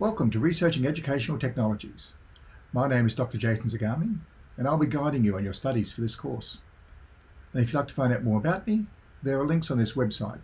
Welcome to Researching Educational Technologies. My name is Dr. Jason Zagami, and I'll be guiding you on your studies for this course. And if you'd like to find out more about me, there are links on this website